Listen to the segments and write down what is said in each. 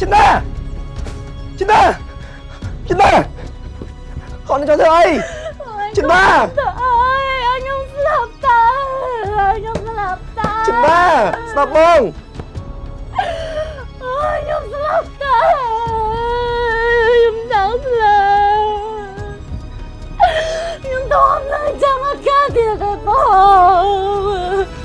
ចិនណាចិនណាចិនណាគាត់នឹងចូលធ្វើអីចិនណាតើអើយឲ្យខ្ញុំស្លាប់តើឲ្យខ្ញុំស្លាប់តើចិនណាស្ដាប់បងអើយខ្ញុំស្លាប់តើខ្ញុំចង់ស្លាប់ខ្ញុំតោះឡើងចាំអត់កាទៀតទេបង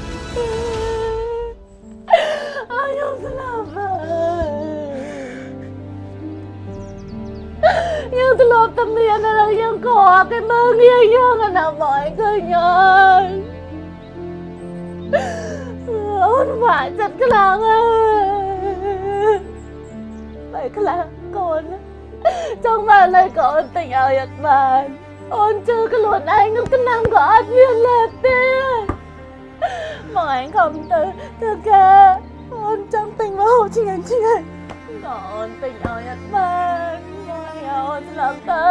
ធ្លាប់តែមានតែយើងខកគេមើលងាយយើងណាបងឃើញអើយអូនវាចិត្តខ្លាំងអើយបែខ្លាំងកូនចង់បានឲ្យកូនទិញឲ្យអត់បានអូនជឿខ្លួនឯងនឹងថ្នាំក៏អត់មានលើទេមកឯងខំទៅធ្វើការអូនចង់ទិញមកហូបឆ្ងាញ់ឆ្ងាញ់ក៏អូនទិញឲ្យអត់បាន អូនស្លាប់ទៅ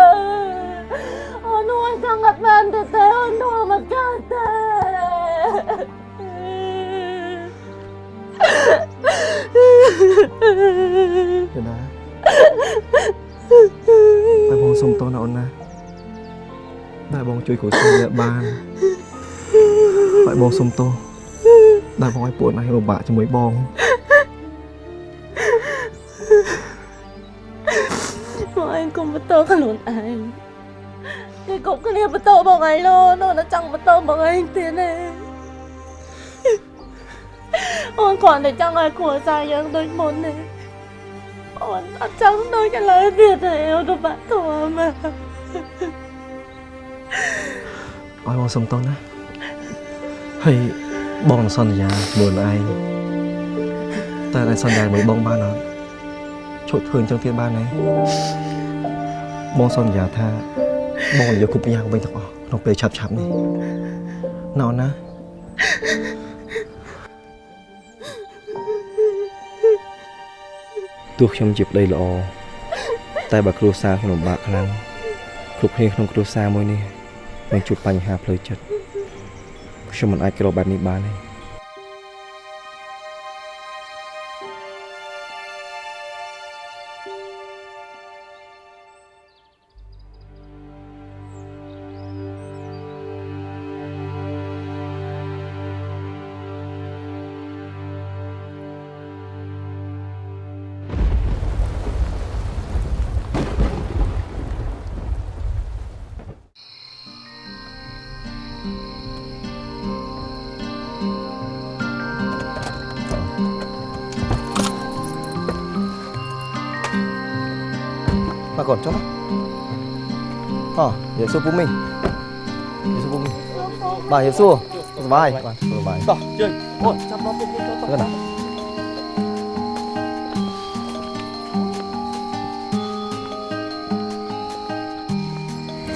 អូនអូនចង់អត់បានទៅទេអូននោះមកកើតទេចិនណាតែបងសុំទោសណាអូនណាដែលបងជួយគ្រូសាស្ត្រនេះបានហើយបងសុំទោសដែលបងឲ្យពួកឯងលំបាកជាមួយបង តខ្លួនឯងគេគ្រប់គ្នាបន្តមកឯងលោនោះនៅចង់បន្តមកឯងទៀតទេអូនគ្រាន់តែចង់ឲ្យគ្រួសារយើងដូចមុនទេអូនអត់ចង់ដូចឥឡូវទៀតទេអូនទៅបាក់ធំមកឲ្យបងសុំទោសណាហើយបងនឹងសន្យាជាមួយឯងតែឯងសន្យាមួយបងបានអត់ឈប់ធ្វើអញ្ចឹងទៀតបានទេ បងសន្យាថាបងនឹងយកគ្រប់យ៉ាងវិញទាំងអស់ក្នុងពេលឆាប់ឆាប់នេះណ៎អូនណាទោះខ្ញុំជាប្តីល្អតែបើគ្រួសារខ្ញុំលំបាកខ្លាំងគ្រប់គ្នាក្នុងគ្រួសារមួយនេះនឹងជួបបញ្ហាផ្លូវចិត្តខ្ញុំមិនអាចក្របែបនេះបានទេ 건잖아 어 예수 부미 예수 부미 마 예수 마이 마이 마이 자 chơi ôi chăm nó nào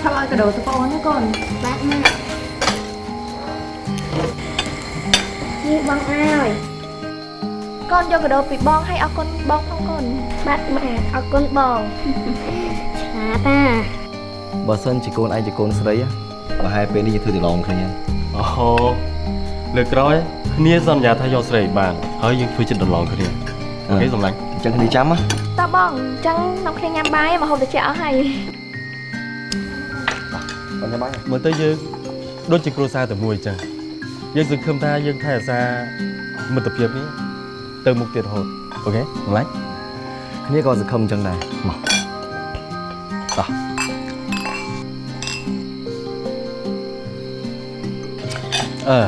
sao ăn cái đồ tao con nữa con bác mẹ như băng ai con cho cái đồ bị bon hay ở con bon không con bác mẹ ở con bon បងអើយកូនយកកដោពីបងឲ្យអរគុណបងផងកូនបាទម៉ាក់អរគុណបងឆាតាបើសិនជាកូនឯងជាកូនស្រីប្រហែលពេលនេះធ្វើទៅឡងគ្នាអូហូលើកក្រោយគ្នាសន្យាថាយកស្រីបានហើយយើងធ្វើចិត្តដលងគ្នាអូខេសម្លាញ់អញ្ចឹងគ្នាចាំណាតើបងអញ្ចឹងនាំគ្នាញ៉ាំបាយមកហូបត្រជាក់អស់ហើយបងចាំបាយមើលទៅយើងដូចជាគ្រួសារតែមួយអញ្ចឹងយើងសង្ឃឹមថាយើងថែរក្សាមិត្តភាពនេះទៅមុខទៀតរហូតអូខេសម្លាញ់គ្នាក៏សង្ឃឹមអញ្ចឹងដែរមក អឺ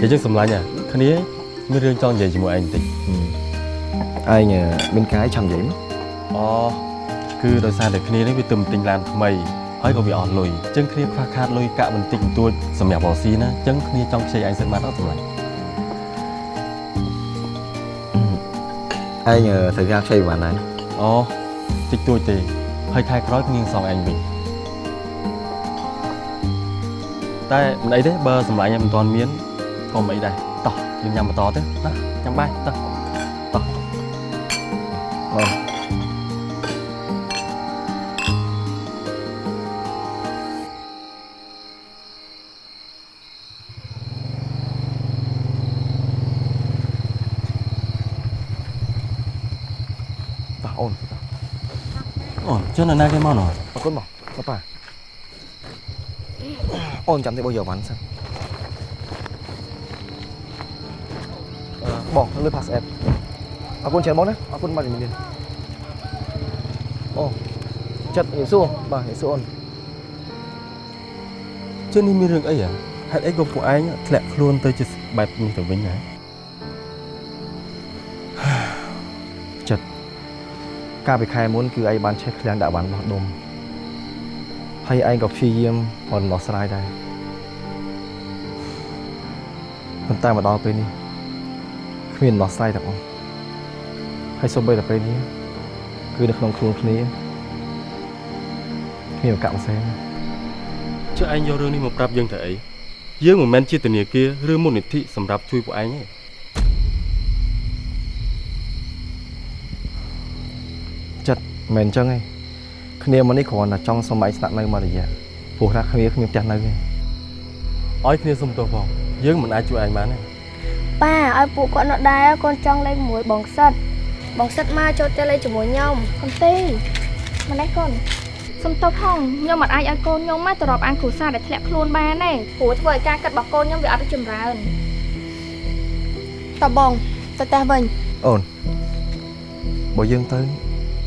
និយាយចឹងសម្លាញ់អាគ្នាមានរឿងចង់និយាយជាមួយឯងបន្តិចឯងមានកាយឆាំនិយាយមកអូគឺដោយសារតែគ្នានេះវាទៅទិញឡានថ្មីហើយក៏វាអស់លុយអញ្ចឹងគ្នាខ្វះខាតលុយកាក់បន្តិចបន្តួចសម្រាប់រកស៊ីណាអញ្ចឹងគ្នាចង់ខ្ចីឯងសិនបានអត់សម្លាញ់ឯងត្រូវការខ្ចីប៉ុន្មានដែរអូតិចតួចទេ ហើយខែក្រោយគ្នានឹងសងឯងវិញតែមិនអីទេបើសម្លាញ់ឯងមិនទាន់មានក៏មិនអីដែរតោះយើងញ៉ាំបន្តទេណាញ៉ាំបាយតោះអូអអូន អូចុះនរណាគេមកណោះអរគុណបងប៉ាអូនចាំតែបងយកវ៉ាន់សិនអឺបងលើ pass app អរគុណច្រើនបងណាអរគុណបាទជំរាបលាអូចិត្តនិយាយសួរបាទនិយាយសួរអូនចុះនេះមានរឿងអីហ៎ហេតុអីក៏ពួកឯងធ្លាក់ខ្លួនទៅជាបែបនេះទៅវិញហ៎ កាលពីខែមុនគឺឯងបានឆេះឃ្លាំងដាក់វ៉ាន់របស់ដុំហើយឯងក៏ព្យាយាមរំដោះស្រាយដែរប៉ុន្តែមកដល់ពេលនេះគ្មានដំណោះស្រាយទាំងអស់ហើយសូម្បីតែពេលនេះគឺនៅក្នុងខ្លួនគ្នាគ្មានឱកាសផ្សេងចុះឯងយករឿងនេះមកប្រាប់យើងទៅអីយើងមិនមែនជាធនាគារឬមូលនិធិសម្រាប់ជួយពួកឯងទេ មិនមែនអញ្ចឹងទេគ្នាមកនេះគ្រាន់តែចង់សុំឯងស្នាក់នៅមករយៈព្រោះថាគ្នាគ្មានផ្ទះនៅទេឲ្យគ្នាសុំទោសផងយើងមិនអាចជួយឯងបានទេប៉ាឲ្យពួកគាត់នៅដែរកូនចង់លេងមួយបងសិតបងសិតមកចូលទៅលេងជាមួយខ្ញុំកុំទេម្លេះកូនសុំទោសផងខ្ញុំមិនអាចឲ្យកូនខ្ញុំមកទៅរាប់អានគ្រួសារដែលធ្លាក់ខ្លួនបានទេព្រោះធ្វើឲ្យការកាត់របស់កូនខ្ញុំវាអត់ទៅចម្រើនតបងទៅផ្ទះវិញអូនបើយើងទៅ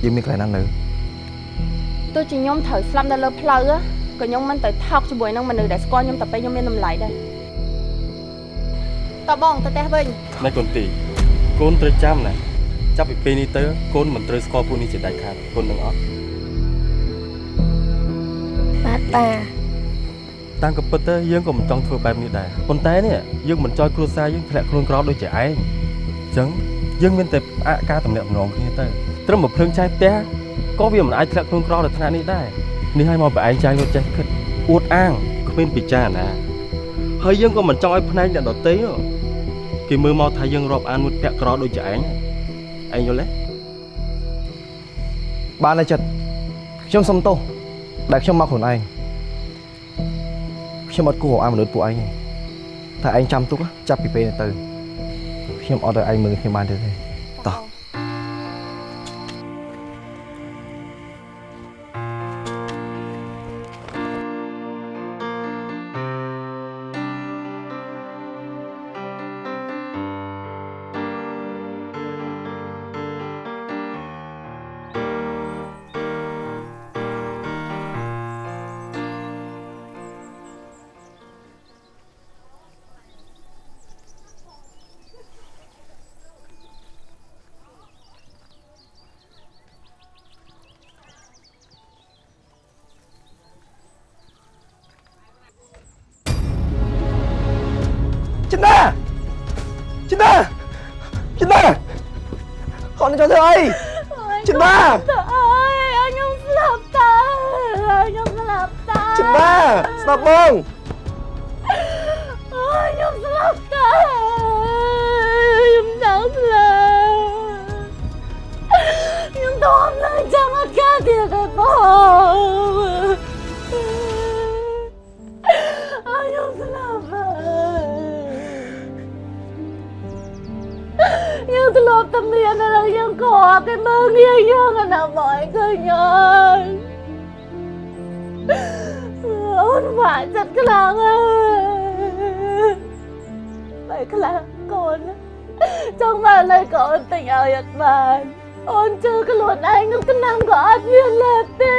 យើងមានកន្លែងណានៅទោះជាខ្ញុំត្រូវស្លាប់នៅលើផ្លូវក៏ខ្ញុំមិនទៅថោកជាមួយនឹងមនុស្សដែលស្គាល់ខ្ញុំតែពេលខ្ញុំមានតម្លៃដែរតបងទៅផ្ទះវិញណែកូនទីកូនត្រូវចាំណាចាប់ពីពេលនេះទៅកូនមិនត្រូវស្គាល់ពួកនេះជាដាច់ខាតកូននឹងអត់បាទប៉ាតាមក៏ពិតទៅយើងក៏មិនចង់ធ្វើបែបនេះដែរប៉ុន្តែនេះយើងមិនចង់គ្រួសារយើងធ្លាក់ខ្លួនក្រដូចជាឯងអញ្ចឹងយើងមានតែផ្អាកការតំណាក់តំណងគ្នាទៅ ត្រឹមមកភ្លើងឆេះផ្ទះក៏វាមិនអាចធ្លាក់ខ្លួនក្រដល់ថ្នាក់នេះដែរនេះឲ្យមកបែឯងចាយរត់ចេះគិតអួតអាងគ្មានពិចារណាហើយយើងក៏មិនចង់ឲ្យផ្នែកអ្នកដទៃហ៎គេមើលមកថាយើងរាប់អានមួយពាក់ក្រដូចជាឯងឯងយល់ទេបានហើយចិត្តខ្ញុំសុំទោសដែលខ្ញុំមកខ្លួនឯងខ្ញុំអត់គួររកអានមនុស្សពួកឯងទេតែឯងចាំទុកណាចាប់ពីពេលនេះទៅខ្ញុំអត់ឲ្យឯងមើលខ្ញុំបានទេទេ យើងធ្លាប់តែមានដល់យើងក៏គេមើលងាយយើងណាបងឃើញអើយអូនវាយចិត្តខ្លាំងអើយបែខ្លាំងកូនចង់មកលើកូនទិញឲ្យអត់បានអូនជឿខ្លួនឯងនឹងកណាំក៏អត់មានលេបទេ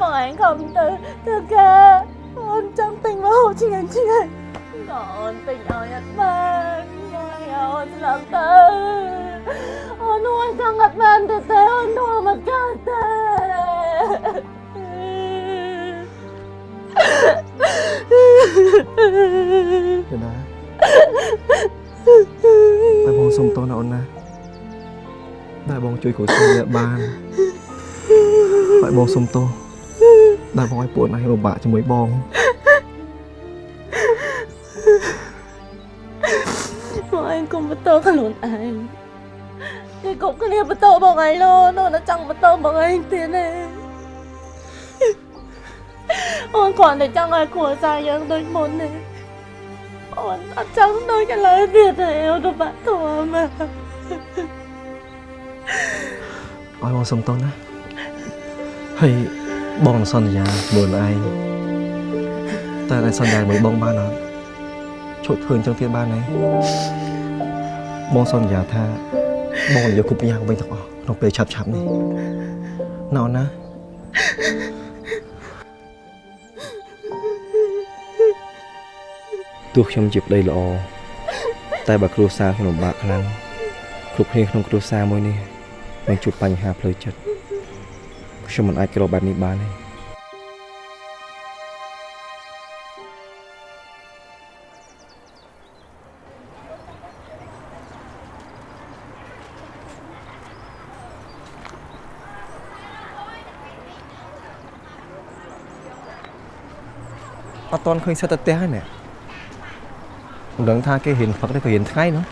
មកឯងខំទៅធ្វើការ ង់ទិញមកហូបឆ្ងាញ់ឆ្ងាញ់ក៏អូនទិញឲ្យអត់បានមកឲ្យអូនស្លាប់ទៅអូនអូនចង់អត់បានទៅទេអូននោះមកកើតទេចិនដាតែបងសុំទោសណាអូនណាដែលបងជួយគ្រួសារអ្នកបានហើយបងសុំទោសដែលបងឲ្យពួកណៃលំបាកជាមួយបង កឯងកុំបន្តខ្លួនឯងគេគ្រប់គ្នាបន្តបងឯងលោនោះនៅចង់បន្តបងឯងទៀតទេអូនគ្រាន់តែចង់ឲ្យគ្រួសារយើងដូចមុនទេអូនអត់ចង់ដូចឥឡូវទៀតទេអូនទៅបាក់ធំឲ្យបងសុំទោសណាហើយបងសន្យាមើលឯងតែឯងសន្យាមើលបងបានអត់ឈប់ធ្វើអញ្ចឹងទៀតបានទេ បងសន្យាថាបងយកគ្រប់យ៉ាងវិញទាំងអស់ក្នុងពេលឆាប់ឆាប់ៗនេះណ៎ណាទោះខ្ញុំជាប្តីល្អតែបើគ្រួសារខ្ញុំលំបាកខ្លាំងគ្រប់គ្នាក្នុងគ្រួសារមួយនេះនឹងជួបបញ្ហាផ្លូវចិត្តខ្ញុំមិនអាចក្របែបនេះបានទេ អត់តន់ឃើញសិតតែផ្ទះហើយណែមិនដឹងថាគេរៀនផឹកទេក៏រៀនថ្ងៃនោះ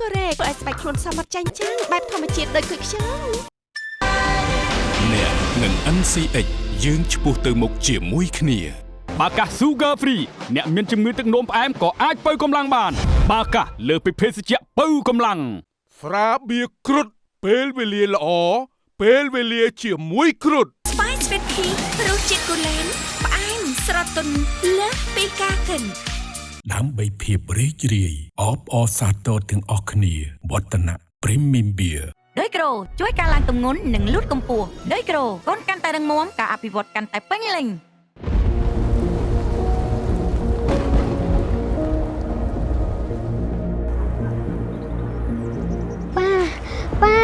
គុយខ្ចង់ពីកូរ៉េធ្វើឲ្យស្បែកខ្លួនសមត្ថចាញ់ចាំងបែបធម្មជាតិដូចគុយខ្ចង់អ្នកនឹង NCX យើងឆ្ពោះទៅមុខជាមួយគ្នាបាកាស Sugar Free អ្នកមានជំងឺទឹកនោមផ្អែមក៏អាចបើកម្លាំងបាន បាកាសលើសពីភេសជ្ជៈបើកម្លាំងស្រាបៀរគ្រុតពេលវេលាល្អពេលវេលាជាមួយគ្រុតស្បាយស្វីតភីរសជាតិគូលែនផ្អែមស្រទន់លើសពីការគិន ដើម្បីភាពរីករាយអបអរសាទរទាំងអស់គ្នាវឌ្ឍនៈ Premium Beer ដោយក្រូជួយការឡើងទម្ងន់និងលូតកម្ពស់ដោយក្រូកូនកាន់តែរឹងមាំការអភិវឌ្ឍកាន់តែពេញលេញប៉ាប៉ា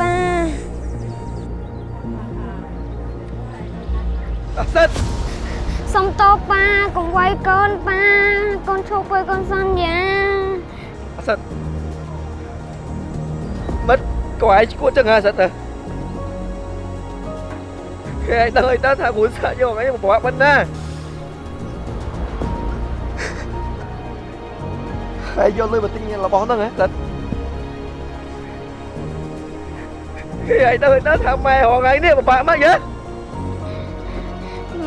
ប៉ា អាសិតសុំតបប៉ាកុំវាយកូនប៉ាកូនឈប់ទៅកូនសន្យាអាសិតមិត្តក៏ឯងឈួតចឹងហ่าអាសិតទៅគេឯងដឹងអីទៅថាគ្រូសាយកអីមកប្រវាក់បិណ្ឌណាហើយយកលុយមកទិញរបស់ហ្នឹងហ៎អាសិតគេឯងដឹងអីទៅថាម៉ែរងថ្ងៃនេះពិបាកមកយើ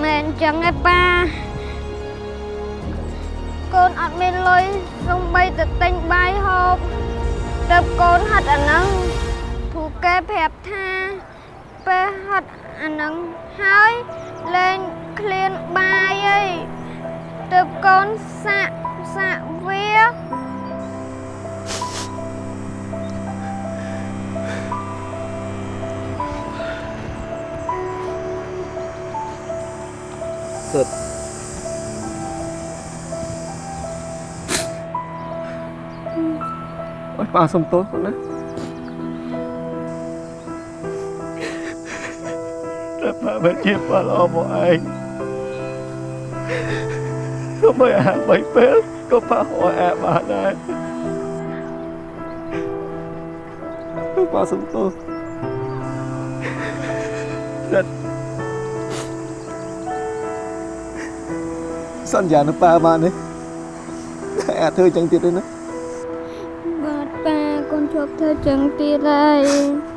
មែនចឹងឯប៉ាកូនអត់មានលុយសំបីទៅទិញបាយហូបទៅកូនហិតអាហ្នឹងព្រោះគេប្រាប់ថាពេលហិតអាហ្នឹងហើយលេងឃ្លានបាយអីទៅកូនសាក់សាក់វា សិតអើយប៉ាសុំទោសណាតែប៉ាមិនជាប៉ាល្អមកឯងក៏មិនអាបីពេលក៏ប៉ាហួរអាបានដែរប៉ាសុំទោសសិ សន្យានឹងប៉ាបានទេតែអាចធ្វើចឹងទៀតទេណាបាទប៉ាកូនជាប់ធ្វើចឹងទៀតហើយ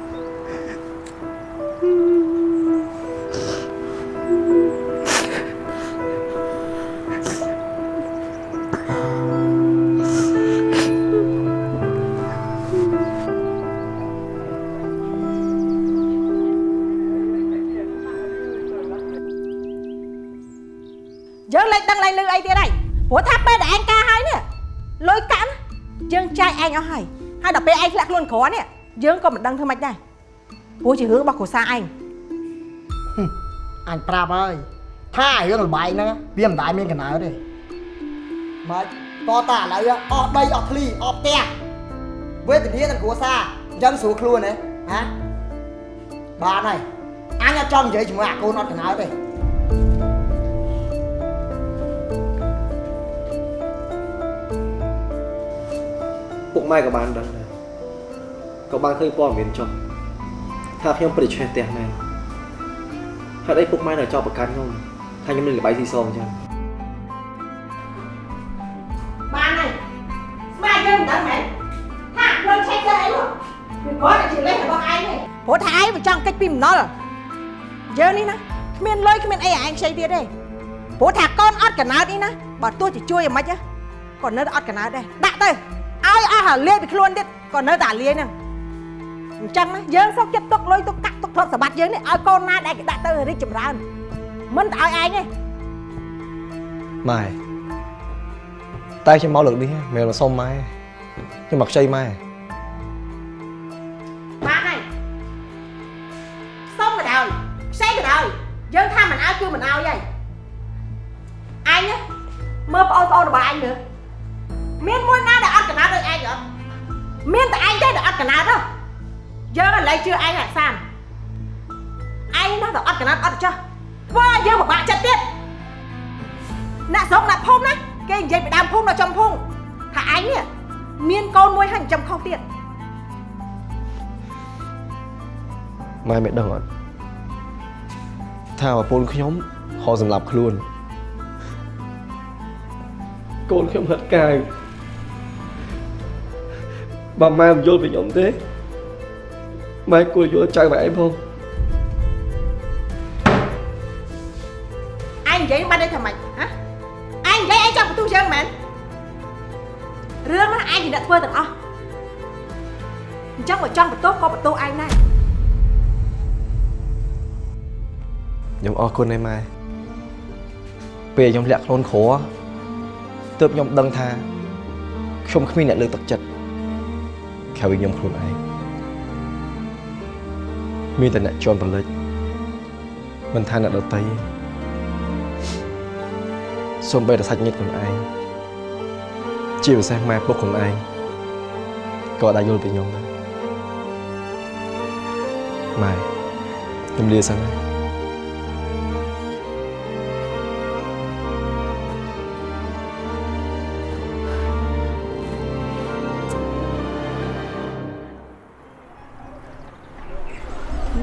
ក៏មិនដឹងធ្វើម៉េចដែរព្រោះជារឿងរបស់គ្រួសារឯងអញប្រាប់ហើយថារឿងលបាយហ្នឹងវាមិនដែលមានកណ្ដៅទេម៉េចតើតាឥឡូវអស់ដីអស់ធ្លីអស់ផ្ទះវេទនាទាំងគ្រួសារអញ្ចឹងស្រួលខ្លួនហ៎ហាបានហើយអញអត់ចង់និយាយជាមួយអាកូនអត់កណ្ដៅទេពុកម៉ែក៏បានដឹងដែរ ក៏បានឃើញព័ត៌មានចុះថាខ្ញុំពិតជាឆេះផ្ទះមែនហេតុអីពុកម៉ែនៅចោលប្រកាន់ខ្ញុំថាខ្ញុំលេងល្បែងស៊ីសងអញ្ចឹងបានហើយស្មាយើងមិនដឹងមែនថាលុយឆែកទៅអីនោះវាគាត់តែជាលេខរបស់ឯងទេព្រោះថាឯងមិនចង់កិច្ចពីម្ដុលយើងនេះណាគ្មានលុយគ្មានអីឲ្យឯងខ្ចីទៀតទេព្រោះថាកូនអត់កណើតនេះណាបើទោះជាជួយយ៉ាងម៉េចណាក៏នៅតែអត់កណើតដែរដាក់ទៅឲ្យអស់ហើយលាយពីខ្លួនទៀតក៏នៅតែលាយហ្នឹង អញ្ចឹងណាយើងសុខចិត្តទុកលុយទុកកាក់ទុកទ្រព្យសម្បត្តិយើងនេះឲ្យកូនណាដែលគេដាក់ទៅរីកចម្រើនមិនទៅឲ្យឯងទេម៉ែតែខ្ញុំមកលើកនេះមិនមែនមកសុំម៉ែខ្ញុំមកខ្ចីម៉ែ ឯងណាដែលអត់កណាត់អត់ចោះធ្វើឲ្យយើងពិបាកចិត្តទៀតអ្នកស្រុកអ្នកភូមិណាគេនិយាយពីដើមភូមិដល់ចំភូមិថាឯងនេះមានកូនមួយហើយចិញ្ចឹមខុសទៀតម៉ែមិនដឹងអត់ថាប្រពន្ធខ្ញុំហៅសម្រាប់ខ្លួនកូនខ្ញុំហិតកាយបើម៉ែមិនយល់ពីខ្ញុំទេម៉ែគួរយល់ចៅម៉ែឯងផងឯង ចឹងបើចង់បន្ទោសក៏បន្ទោសឯងដែរខ្ញុំអរគុណឯម៉ែពេលខ្ញុំលាក់ខ្លួនគ្រួទើបខ្ញុំដឹងថាខ្ញុំគ្មានអ្នកលើកទឹកចិត្តក្រៅពីខ្ញុំខ្លួនឯងមានតែអ្នកជន់ប្រលិចមិនថាអ្នកដតីសូម្បីតែសាច់ញាតិខ្លួនឯងជាពិសេសម៉ែពុកខ្លួនឯងក៏អាចយល់ពីខ្ញុំដែរ ម៉ែខ្ញុំលាសិនណា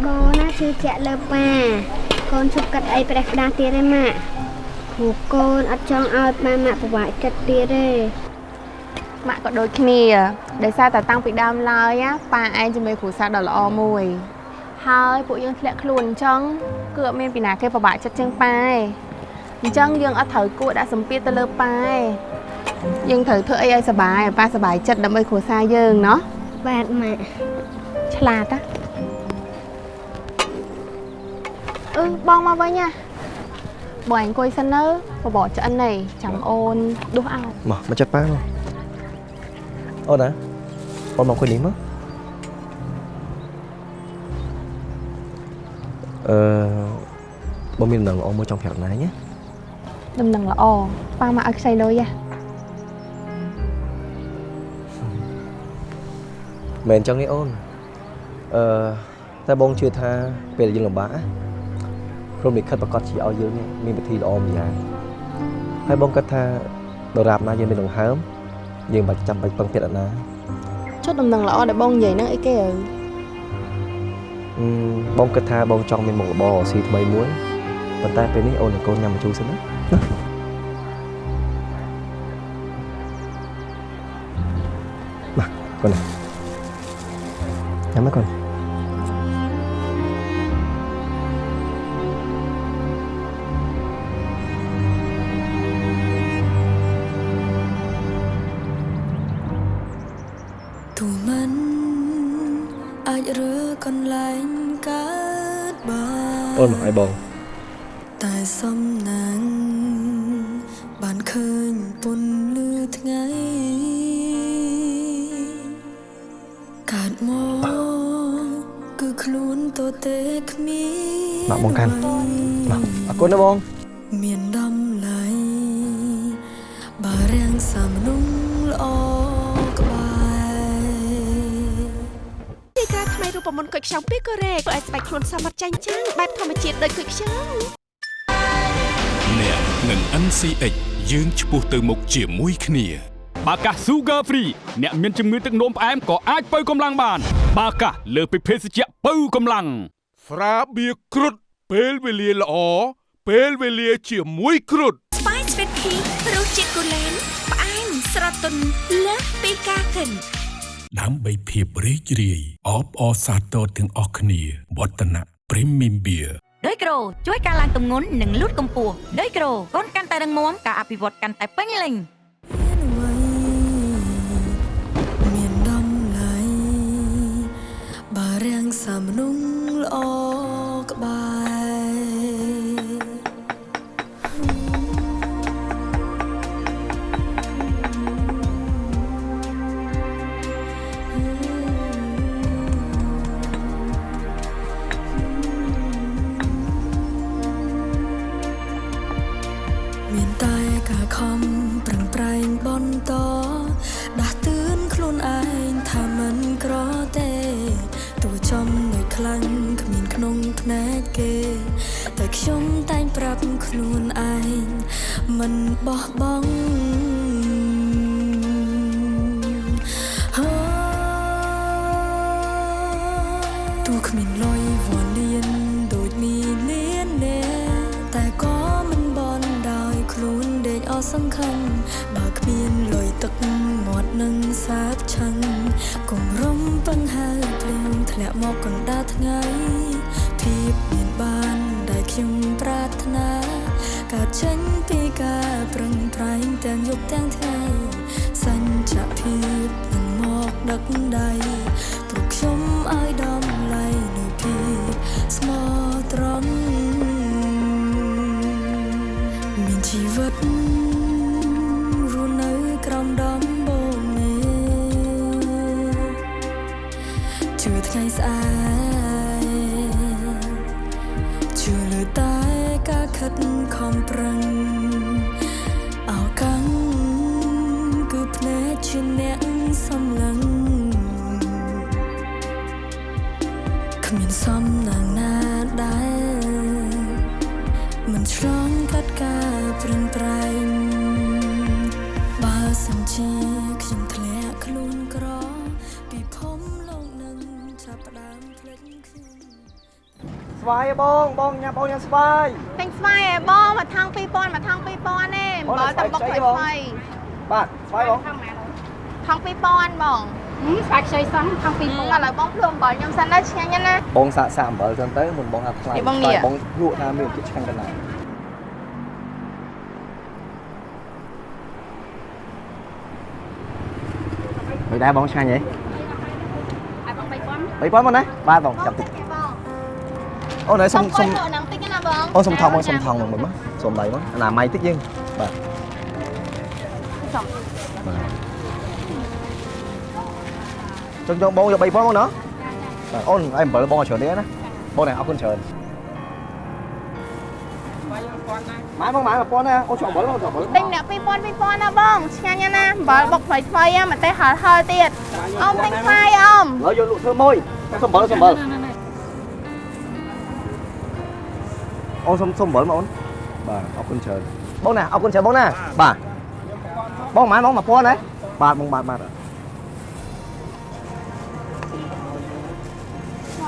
បណាជឿជាក់លើប៉ាកូនជប់កាត់អីប្រេះផ្ដាស់ទៀតទេម៉ាក់ព្រោះកូនអត់ចង់ឲ្យប៉ាម៉ាក់ពិបាកចិត្តទៀតទេម៉ាក់ក៏ដូចគ្នាដោយសារតែតាំងពីដើមឡើយណាប៉ាឯងជាមួយគ្រូសាស្ត្រដ៏ល្អមួយ ហើយពួកយើងធ្លាក់ខ្លួនអញ្ចឹងគឺអត់មានពីណាគេពិបាកចិត្តជាងប៉ាឯងអញ្ចឹងយើងអត់ត្រូវគួរដាក់សម្ពាធទៅលើប៉ាឯងយើងត្រូវធ្វើអីឲ្យសប្បាយឲ្យប៉ាសប្បាយចិត្តដើម្បីគ្រួសារយើងណោះបាទម៉ាក់ឆ្លាតណាអឺបងមកវិញណាបងអង្គុយសិននៅបបរឆ្អិននេះចាំអូនដួសអោមកមកចិត្តប៉ាមកអូនណាអូនមកអង្គុយនេះមក អឺបងមានដំណឹងល្អមួយចង់ប្រាប់ណៃណាដំណឹងល្អប៉ាមកឲ្យខ្ចីលុយហ៎មែនអញ្ចឹងទេអូនអឺតែបងជឿថាពេលដែលយើងលំបាកណាព្រមលិខិតប្រកាសជាឲ្យយើងនេះមានវិធីល្អម្យ៉ាងហើយបងគិតថាដរាបណាយើងមានដង្ហើមយើងមិនបាច់ចាំបាច់ពឹងពាក់អ្នកណាចុះដំណឹងល្អដែលបងនិយាយហ្នឹងអីគេអើអឺ បងគិតថាបងចង់មានមុខរបរស៊ីថ្មីមួយប៉ុន្តែពេលនេះអូននិងកូនញ៉ាំម្ជូរសិនណាណាមកកូនណាញ៉ាំមកកូន អូនមកឲ្ថ្មីរូបមន្តគុយខ្ចង់ពីកូរ៉េធ្វើឲ្យស្បែកខ្លួនសមត្ថចាញ់ចាំងបែបធម្មជាតិដូចគុយខ្ចង់អ្នកនឹង NCX យើងឆ្ពោះទៅមុខជាមួយគ្នាបាកា Sugar Free អ្នកមានជំងឺទឹកនោមផ្អែមក៏អាចបើកម្លាំងបាន បាកាលើសពីភេសជ្ជៈបើកម្លាំងស្រាបៀរគ្រុតពេលវេលាល្អពេលវេលាជាមួយគ្រុតស្វាយស្វីតភីរសជាតិគូលែនផ្អែមស្រទន់លើសពីការគិន ដើម្បីភាពរីករាយអបអរសាទរទាំងអស់គ្នាវឌ្ឍនៈ Premium Beer ដោយក្រូជួយការឡើងទម្ងន់និងលូតកម្ពស់ដោយក្រូកូនកាន់តែរឹងមាំការអភិវឌ្ឍកាន់តែពេញលេញមានដំឡៃបារាំងសាមនុងល្អ បន្តដាស់តឿនខ្លួនឯងថាមិនក្រទេទោះចំណុចខ្លាំងគ្មានក្នុងភ្នែកគេ តែខ្ញុំតែងប្រាប់ខ្លួនឯងមិនបោះបង់ មកកណ្ដាលថ្ងៃភាពមានបានដែលខ្ញុំប្រាថ្នាកើតចេញពីការប្រឹងប្រែងទាំងយប់ទាំងថ្ងៃសញ្ញភាពនឹងមកដឹកដៃ គ្មានសំណាងណាដែរមិនឆ្លងកាត់ការប្រឹងប្រែងបើសិនជាខ្ញុំធ្លាក់ខ្លួនក្រពីភពលោកនឹងចាប់ផ្ដើមភ្លេចខ្ញុំស្វាយហ៎បងបងញ៉ាំបងញ៉ាំស្វាយទិញស្វាយឯបងមួយថង2000មួយថង2000ទេអំបិលតែបុកថ្មីថ្មីបាទស្វាយបងថង2000បង ស្វាយខ្ចីសោះថង2000ឥឡូវបងភ្លុំអំបិលខ្ញុំសិនណាឆ្ងាញ់ណាស់បងសាកសាកអំបិលចឹងទៅមុនបងហាត់ខ្លាំងនេះបងនេះបងលក់ថាមានជាតិឆ្ងាញ់កណ្ដាលមិនដែរបងឆ្ងាញ់ហ៎ឲ្យបង3000 3000មកណាបាទបងចាប់តិចអូនហើយសុំសុំលក់ហ្នឹងតិចណាបងអូសុំថងមកសុំថងមកមកសុំដៃមកអនាម័យតិចយើងបាទសុំបាទ ចុងចុងបងយក3000មកណាបាទអូនឲ្យអំបិលបងឲ្យច្រើនទេណាបង này អរគុណច្រើនម៉ែបងម៉ែ1000ណាអូនចង់អំបិលបងចង់អំបិលទិញអ្នក2000 2000ណាបងឆ្ងាញ់ណាស់អំបិលបុកថ្មីថ្មីហ្នឹងមកតែហល់ហល់ទៀតអមទិញស្វាយអមឡើយយកលក់ធ្វើមួយសុំអំបិលសុំអំបិលអូនសុំសុំអំបិលមកអូនបាទអរគុណច្រើនបងណាអរគុណច្រើនបងណាបាទបងម៉ែបង1000ណាបាទបងបាទបាទ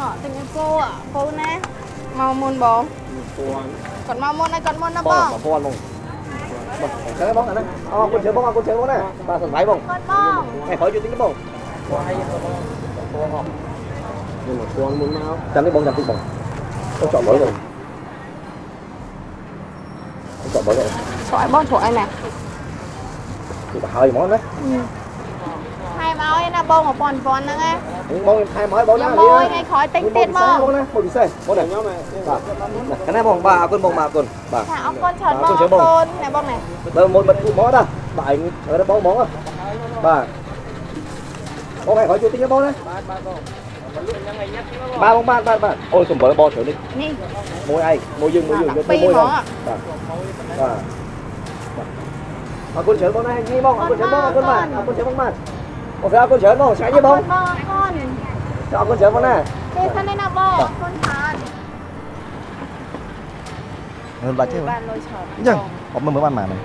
ហ៎ទិញឲ្យគោអាគោណាមកមុនបងគាត់មកមុនហើយគាត់មុនណាបងបង1000បងបងចឹងបងអាហ្នឹងអរគុណច្រើនបងអរគុណច្រើនបងណាបាទសុំដៃបងគាត់បងថ្ងៃក្រោយជួយទិញទេបងបងឲ្យបងបងហោះខ្ញុំមកពាន់មុនមកចាំនេះបងចាំតិចបងទៅចောက်បើបងចောက်បើបងឆ្អែបងឆ្អែណាគឺទៅហើយហ្មងណា ថែមឲ្យណាបង1000 1000ហ្នឹងណាបងខ្ញុំថែមឲ្យបងណាខ្ញុំមួយថ្ងៃក្រោយទិញទៀតមកបងណាមួយពិសេសបងណាខ្ញុំបាទកណាបងបាទអរគុណបងបាទអរគុណបាទចាអរគុណច្រើនបងអរអគុរណច្រើនបងគុណណែបងណែបើមួយបិទគូមកតាបាទឯងទៅបងហ្មងបាទបងឯងក្រោយជួយទិញទេបងណាបាទបាទបងបាទបងបាទបាទបាទអូយសំបល់បងច្រើននេះនេះមួយឯងមួយយើងមួយយើងយកទៅពីរមួយហ្មបងងបាទបាទបាទអរគុណច្រើនបងណានេះបងអរគុណច្រើនបងអរគុណបាទអរគុណច្រើនបងបាទ អូខេអរគុណច្រើនបងឆ្ងាញ់ទេបងបងអរគុណអរគុណច្រើនបងណាទេសិនទេណាបងអរគុណច្រើនមិនបាច់ទេបងបានលុយច្រើនអញ្ចឹងអត់មើលមើលបានប៉ុន្មានហើយ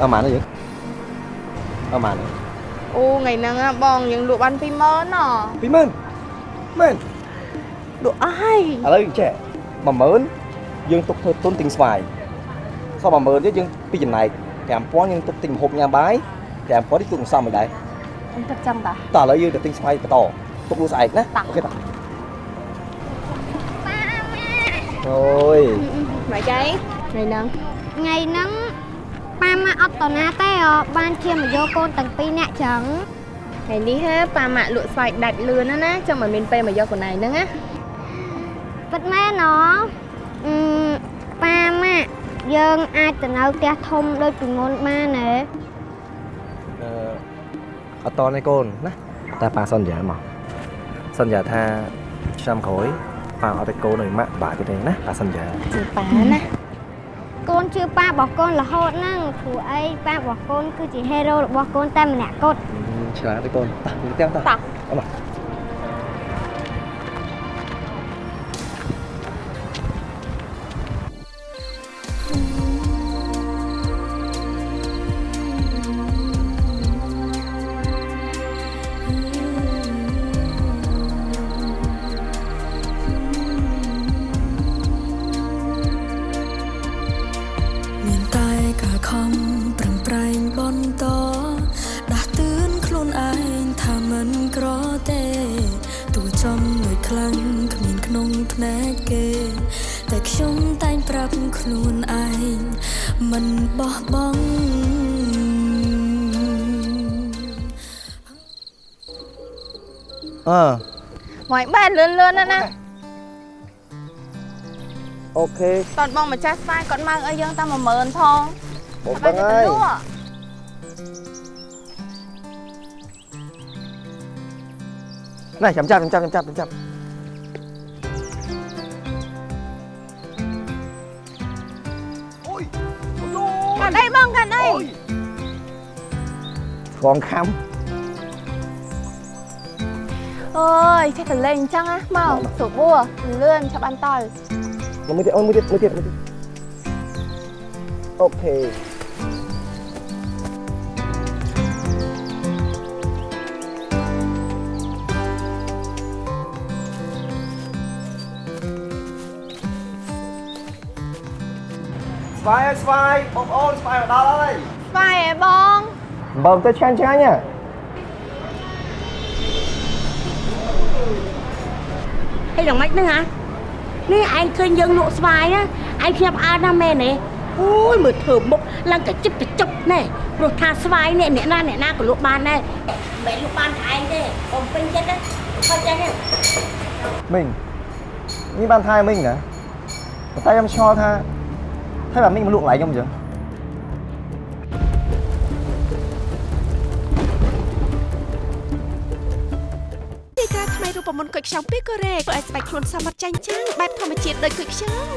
បានប៉ុន្មានហើយយើងបានប៉ុន្មានហើយអូថ្ងៃហ្នឹងណាបងយើងលក់បាន20000ណ៎ពីម៉ឺនមែនលក់អស់ហើយឥឡូវចេះ10000យើងទុកធ្វើទុនទិញស្វាយសល់10000ទៀតយើងពីចំណែក5000យើងទុកទិញម្ហូបញ៉ាំបាយ5000នេះទុកមិនសមមិនដែរ អញគិតចឹងតាតោះឥឡូវយើងទៅទិញស្វាយបន្តទុកលក់ស្អែកណាអូខេតោះអូយមកចៃថ្ងៃហ្នឹងថ្ងៃហ្នឹងប៉ាម៉ាក់អត់តណាទេអបានឈាមមកយកកូនទាំងពីរនាក់ចឹងថ្ងៃនេះហេប៉ាម៉ាក់លក់ស្វាយដាច់លឿនណាណាចាំមិនមានពេលមកយកកូនឯងហ្នឹងណាពិតមែនអអឺប៉ាម៉ាក់យើងអាចទៅនៅផ្ទះធំដូចពីមុនបានទេអឺ អត់តនេះកូនណាតែប៉ាសន្យាមកសន្យាថាឆ្នាំក្រោយប៉ាអត់ទៅកូននៅម៉ាក់បាក់ទៀតទេណាប៉ាសន្យាជឿប៉ាណាកូនជឿប៉ារបស់កូនរហូតហ្នឹងព្រោះអីប៉ារបស់កូនគឺជាហេរ៉ូរបស់កូនតែម្នាក់គត់ឆ្លាតទេកូនតោះយើងទាំងតោះតោះអម លឿនលឿនណាណាអូខេតន់បងម្ចាស់ស្វាយគាត់មកឲ្យយើងតែ10000ផងបងបងអើយលក់ណែចាំចាប់ចាំចាប់ចាំចាប់កាត់អីបងកាត់អីឆ្លងខំ អើយចេះតែលេងអញ្ចឹងណាមកស្រួលបួលឿនឆាប់បានតល់មួយទៀតអូនមួយទៀតមួយទៀតមួយទៀតអូខេស្វាយស្វាយបងប្អូនស្វាយមកដល់ហើយស្វាយហ៎បងបើទៅឆ្ងាញ់ឆ្ងាញ់ហ៎ អីយ៉ាងម៉េចហ្នឹងហ៎នេះឯងឃើញយើងលក់ស្វាយណាឯងខ្ញុំអើណាស់មែនទេអូយមើលធ្វើមុខឡើងកជិបកជប់ណែព្រោះថាស្វាយនេះអ្នកណាអ្នកណាក៏លក់បានដែរមិនលក់បានតែឯងទេបំពេញចិត្តណាខុសចិត្តទេមីងនេះបានថាមីងណាប៉ុន្តែខ្ញុំឆ្ងល់ថាថាបើមីងមកលក់កន្លែងខ្ញុំអញ្ចឹង យខ្ចង់ពីកូរ៉េធ្វើឲ្យស្បែកខ្លួនសមត្ថចាញ់ចាំងបែបធម្មជាតិដូចគុយខ្ចង់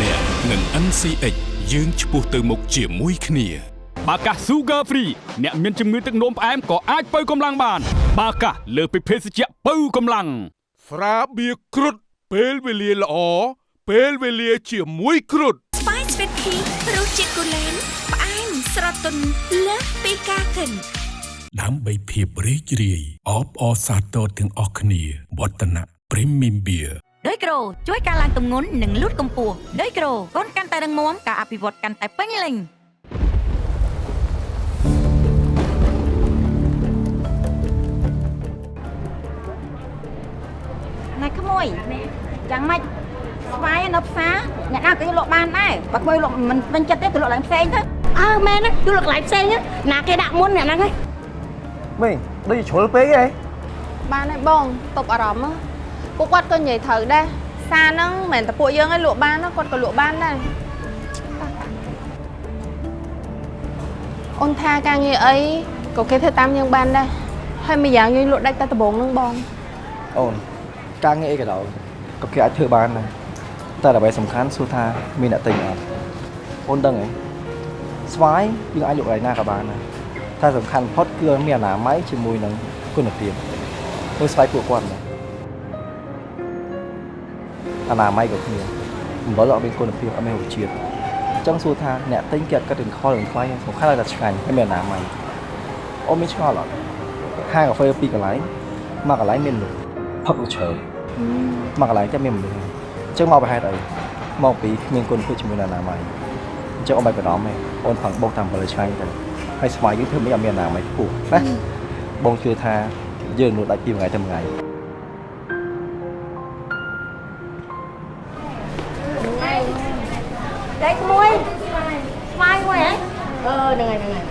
អ្នកនឹង NCX យើងឆ្ពោះទៅមុខជាមួយគ្នាបាកាស Sugar Free អ្នកមានជំងឺទឹកនោមផ្អែមក៏អាចបើកម្លាំងបាន បាកាសលើសពីភេសជ្ជៈបើកម្លាំងស្រាបៀរគ្រុឌពេលវេលាល្អពេលវេលាជាមួយគ្រុឌស្បែកស្វិតភីរសជាតិកូឡេនផ្អែមស្រទន់លើសពីការគិន ដើម្បីភាពរីករាយអបអរសាទរទាំងអស់គ្នាវឌ្ឍនៈ Premium Beer ដោយក្រូជួយការឡើងទម្ងន់និងលូតកម្ពស់ដោយក្រូកូនកាន់តែរឹងមាំការអភិវឌ្ឍកាន់តែពេញលេញណែក្មួយយ៉ាងម៉េចស្វាយនៅផ្សារអ្នកណាក៏យកលក់បានដែរបើក្មួយលក់មិនពេញចិត្តទេទៅលក់កន្លែងផ្សេងទៅអើមែនណាយកលក់កន្លែងផ្សេងណាណាគេដាក់មុនអ្នកហ្នឹងហ៎ មីងដូចជាជ្រុលពេកហ៎បានហើយបងតប់អារម្មណ៍ហ៎ពួកគាត់ក៏និយាយត្រូវដែរសារហ្នឹងមិនមែនតែពួកយើងឯងលក់បានណាគាត់ក៏លក់បានដែរអូនថាការងារអីក៏គេធ្វើតាមយើងបានដែរហើយមួយយ៉ាងយើងលក់ដាច់តែដំបងហ្នឹងបងអូនការងារអីក៏ដោយក៏គេអាចធ្វើបានដែរតែអ្វីសំខាន់សួរថាមានអ្នកទិញអត់អូនដឹងហ៎ស្វាយយើងអាចលក់កន្លែងណាក៏បានដែរ តែសំខាន់បំផុតគឺឲ្យមានអនាម័យជាមួយនឹងគុណភាពធ្វើស្វាយពួកគាត់ណាអនាម័យក៏គ្នាអំបិលអត់មានគុណភាពអត់មានរសជាតិអញ្ចឹងសួរថាអ្នកទិញគេអត់គិតរឿងខលរឿងថ្លៃសំខាន់ឲ្យតែឆ្ងាញ់ហើយមានអនាម័យអអូនមានឆ្ងល់អត់ហាងកាហ្វេពីរកន្លែងមកកន្លែងមានមនុស្សផឹកច្រើនមកកន្លែងតែមានមនុស្សអញ្ចឹងមកប្រហែលអីមកពីគ្មានគុណភាពជាមួយនរណាមកអញ្ចឹងអូនបាច់បារម្ភទេអូនផឹងបោកតាមបលឆ្ងាញ់ទៅ ហើយស្វាយយើងធ្វើមិនឲ្យមានអនាម័យខ្ពស់ណាបងជឿថាយើងនោះដាច់ពីមួយថ្ងៃទៅមួយថ្ងៃដេកមួយស្វាយមួយហ៎អឺហ្នឹងហើយហ្នឹងហើយ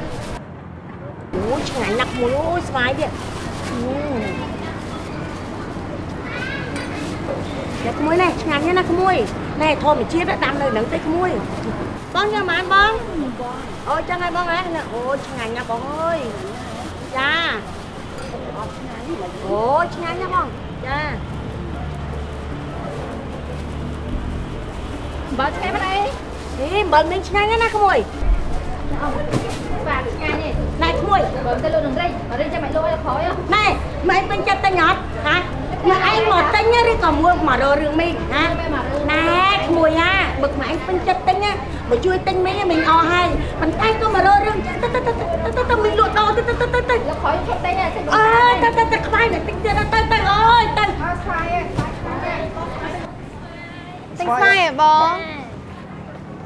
អូយឆ្ងាញ់ណាស់មួយអូយស្វាយទៀតតែក្មួយនេះឆ្ងាញ់ណាស់ក្មួយណែធម្មជាតិដាំនៅហ្នឹងទេក្មួយ បងញ៉ាំបានបងអូចឹងហើយបងហ៎អូយឆ្ងាញ់ណាស់បងអើយចាអូយឆ្ងាញ់ណាស់បងចាបើឆ្ងាញ់មិនអីអីអំបិលមីងឆ្ងាញ់ណាស់ក្មួយបាទឆ្ងាញ់ទេណែក្មួយបើទៅលក់នឹងរេចបើរេចចាំមិនលក់ឲ្យក្រោយណែម៉ែពេញចិត្តទិញអត់ហាម៉ែឯងមកទិញឬក៏មួយមករករឿងមីងហាណែក្មួយណាបើម៉ែឯងពេញចិត្តទិញណាមកជួយទិញមីងមីងអស់ហើយប៉ុន្តែក៏មករករឿងទៅទៅទៅទៅទៅមីងលក់ដល់ទៅទៅទៅទៅយកក្រោយឈប់ទិញតែអើទៅទៅទៅខ្វាយទៅទិញទៀតទៅទៅអើយទៅអត់ស្វាយទេទិញស្វាយហ៎បង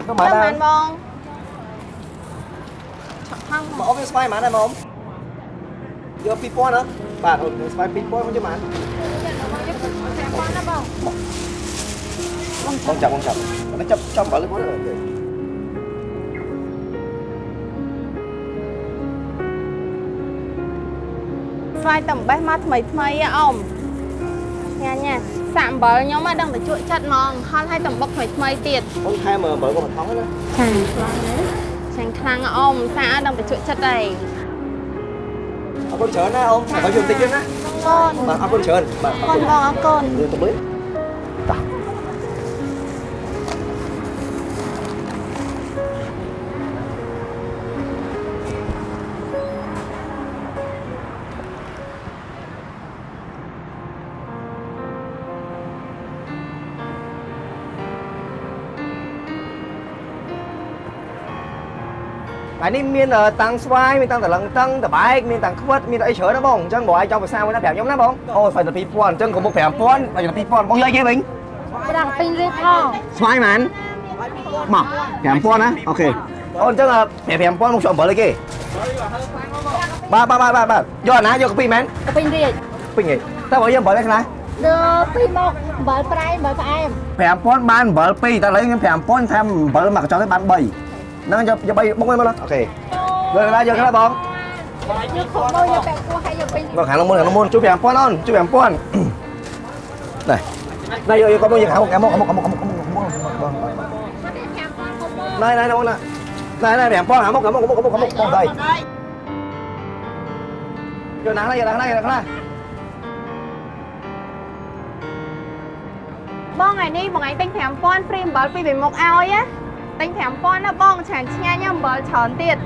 ទៅមកដែរបានបងមកអូនមានស្វាយហ្មងដែរមកយក2000ណាបាទអូនមានស្វាយ2000ខ្ញុំយកហ្មងបងចាប់បង ចាប់បងចាប់ចាប់បាល់គាត់ស្វាយតែអំបេះមកថ្មីថ្មីហ៎អ៊ំញ៉ាញ៉ាសាក់អំបិលខ្ញុំមកដឹងតែជក់ចិត្តហ្មងហល់ឲ្យតំបុកថ្មីថ្មីទៀតអូនថែមអំបិលគាត់មកថងណាចាឆាញ់ខ្លាំងហ៎អ៊ំសាក់ឲ្យដឹងតែជក់ចិត្តហើយអរគុណច្រើនណាអូនបើយកតិចទៀតណាកូនបាទអរគុណច្រើនបាទអរកូគុនណបងអរគុណយើងទៅមើល ហើយនេះមានតាំងស្វាយមានតាំងតលឹងតឹងតបែកមានតាំងខ្វិតមានអីច្រើនណាបងអញ្ចឹងបងឲ្យចង់ភាសាមួយណាប្រាប់ខ្ញុំណាបងអូស្វាយតែ2000អញ្ចឹងកុំមក5000បើតែ2000បងយកគេវិញប្រាំងពេញរៀបផងស្វាយហ្មងមក5000ណាអូខេអូនអញ្ចឹង5000មកជួអំបិលអីគេបាទបាទបាទបាទយកណាយកកាពីមែនពេញរៀបពេញហីតើបើយើងអំបិលឯខ្លះដល់ពីមកអំបិលប្រៃអំបិលផ្អែម5000បានអំបិល2តែឥឡូវខ្ញុំ5000ថែមអំបិលមកកញ្ចក់ទៅបាន3 ហ្នឹងយកយក3បុកមកអូខេយកខ្លះយកខ្លះបងយកខំមកយកបែកគោះឲ្យយកពេញមកខាងមុនខាងមុនជួយ5000អូនជួយ5000នេះនេះយកយកកុំយកខាងមុខខាងមុខខាងមុខខាងមុខខាងមុខខាងមុខបងណៃណៃបងណាណៃណៃ5000ខាងមុខខាងមុខខាងមុខខាងមុខខាងមុខបងដៃយកណាស់យកណាស់យកណាស់បងថ្ងៃនេះបងឯងទិញ5000ព្រីអំបិលពីពីមុខឲ្យណា ទិញ5000ណាបងឆ្ងាញ់ឆ្ងាញ់ណាអំបិលច្រើនទៀត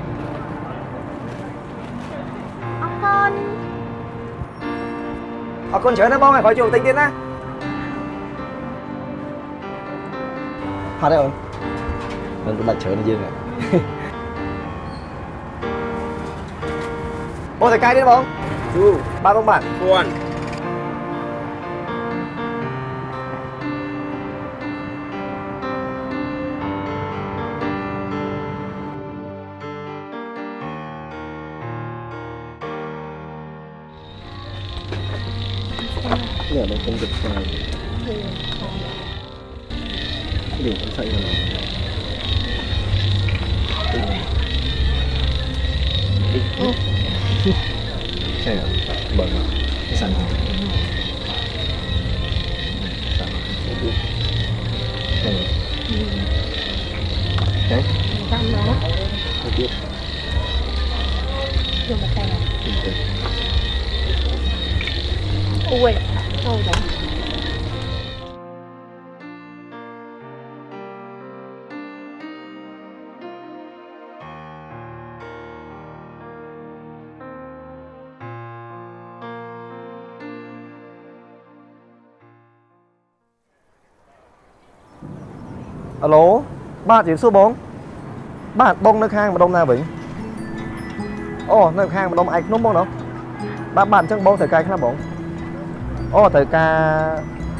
អរគុណអរគុណច្រើនណាបងហើយក្រោយជួបតិចទៀតណាហត់ទេអូនមិនទៅដាច់ច្រើនយើងហ៎បងតែកាយទៀតបងជូបាទបងបាទពួននេះ Alo បាទជំរាបសួរបង បាទបងនៅខាងម្ដុំណាវិញអូនៅខាងម្ដុំឯកភ្នំបងណោះបាទបាទអញ្ចឹងបងត្រូវការខ្លះបងអូត្រូវការ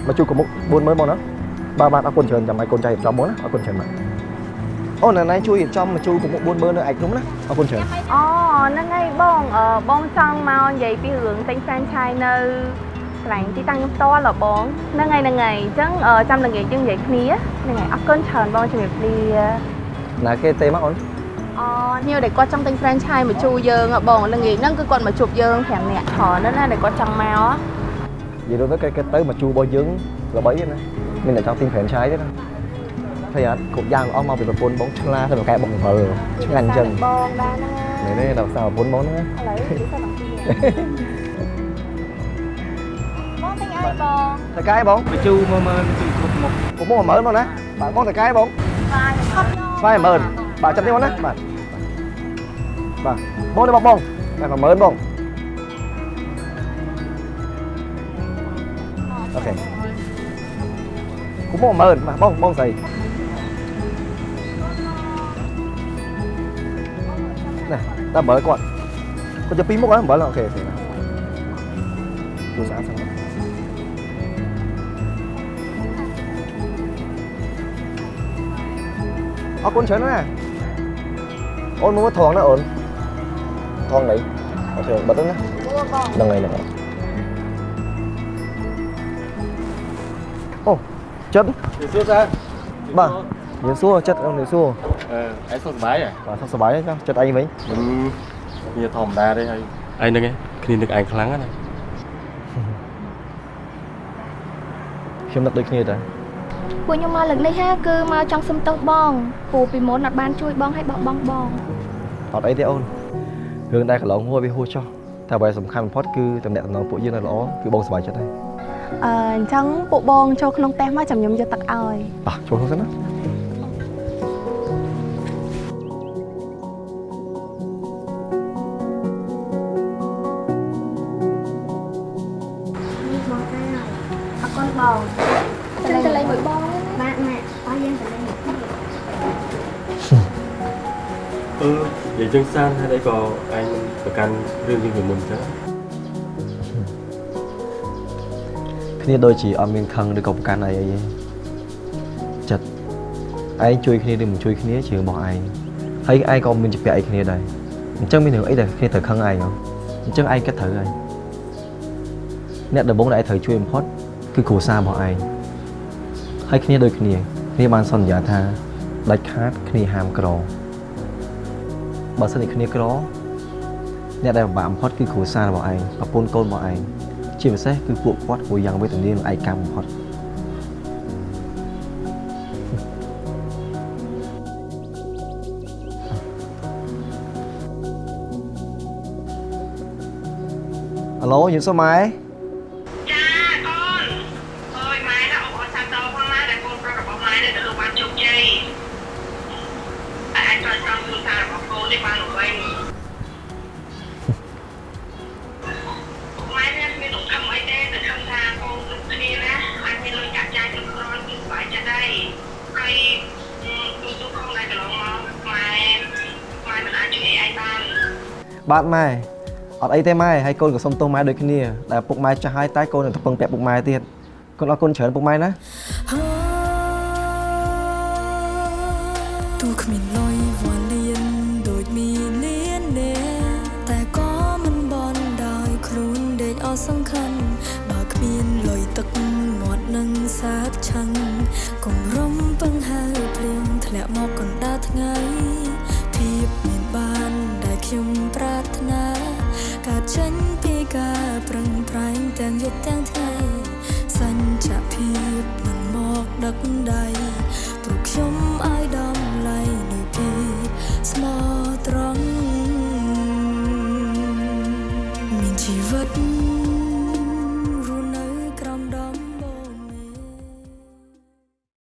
មកជួបកមុខ40000បងណាបាទបាទអរគុណច្រើនចាំឲ្យកូនចៃរៀបចំបងណាអរគុណច្រើនបាទអូនៅណៃជួយរៀបចំមកជួបកមុខ40000នៅឯកភ្នំណាអរគុណច្រើនអូហ្នឹងហើយបងអឺបងចង់មកនិយាយពីរឿងទិញ franchise នៅកន្លែងទីតាំងខ្ញុំផ្ទាល់ហ៎បងហ្នឹងហើយហ្នឹងហើយអញ្ចឹងអឺចាំល្ងាចយើងនិយាយគ្នាហ្នឹងហើយអរគុណច្រើនបងជំរាបលាណាគេទេមកអូនអូញៀវដែលគាត់ចង់ទិញ franchise មកជួយើងហ៎បងល្ងាចហ្នឹងគឺគាត់មកជួបយើង5នាក់ច្រើនណាស់ណាដែលគាត់ចង់មកហ៎និយាយទៅគេគេទៅមកជួបរបស់យើងល្បីណាមានតែចង់ទិញ franchise ទេណាហើយអត់គ្រប់យ៉ាងអស់មកពីប្រពន្ធបងឆ្លាទៅកែបង7ឆ្ងាញ់អញ្ចឹងបងដែរហ្នឹងនេះនេះដល់សារប្រពន្ធបងហ្នឹងឥឡូវនិយាយទៅដល់ទីបង ទិញអីបងតកែបងបញ្ជូមើលមើលបញ្ជូគ្រប់មុខគ្រប់មុខ10000បងណាបាទបងតកែបងបាយខត់ស្វាយ10000បាទចាំនេះបងណាបាទបាទ អរគុណច្រើនណាស់អូនមើលថងណាអូនថងណីអូខេបិទទៅណាហ្នឹងហើយហ្នឹងហើយអូចិត្តសួរសាបាទយើងសួរចិត្តអូនយើងសួរអឺឯងសុខសប្បាយហ៎បាទសុខសប្បាយទេចាចិត្តអីវិញមិនវាធម្មតាទេហើយឯងហ្នឹងឯងគ្នានឹកឯងខ្លាំងណាស់ខ្ញុំនឹកដូចគ្នាតា ពួកខ្ញុំមកលើកនេះហាគឺមកចង់សុំទោសបងព្រោះពីមុនអត់បានជួយបងឲ្យបោះបង់បងអត់អីទេអូនរឿងដែលកន្លងហួសវាហួសចោះតែអ្វីសំខាន់បំផុតគឺតំណែងតំណងពួកយើងនៅល្អគឺបងសប្បាយចិត្តហើយអឺអញ្ចឹងពួកបងចូលក្នុងផ្ទះមកចាំខ្ញុំយកទឹកឲ្យអោះចូលក្នុងសិនណា អឺនិយាយចឹងសានហើយអីក៏ឯងប្រកាន់រឿងយើងពីមុនចឹងគ្នាដូចជាអត់មានខឹងឬក៏ប្រកាន់អីអីទេចិត្តឯងជួយគ្នាឬមិនជួយគ្នាជារឿងរបស់ឯងហើយឯងក៏មានជាពាក់អីគ្នាដែរអញ្ចឹងមានរឿងអីដែលគ្នាត្រូវខឹងឯងហ៎អញ្ចឹងឯងគិតត្រូវហើយអ្នកដំបូងដែលឯងត្រូវជួយបំផុតគឺគ្រួសាររបស់ឯងហើយគ្នាដូចគ្នាគ្នាបានសន្យាថាដាច់ខាតគ្នាហាមក្រ បើសិនជាគ្នាក្រអ្នកដែលពិបាកបំផុតគឺគ្រួសាររបស់ឯងប្រពន្ធកូនរបស់ឯងជាពិសេសគឺពួកគាត់ព្រោះយ៉ាងវេទនានិងឯកាបំផុតអាឡូយើងសុំម៉ែ បាទម៉ែអត់អីទេម៉ែហើយកូនក៏សុំទោសម៉ែដូចគ្នាដែលពុកម៉ែចាស់ហើយតែកូននឹងទៅពឹងពាក់ពុកម៉ែទៀតកូនអរគុណច្រើនពុកម៉ែណាទូគ្មាន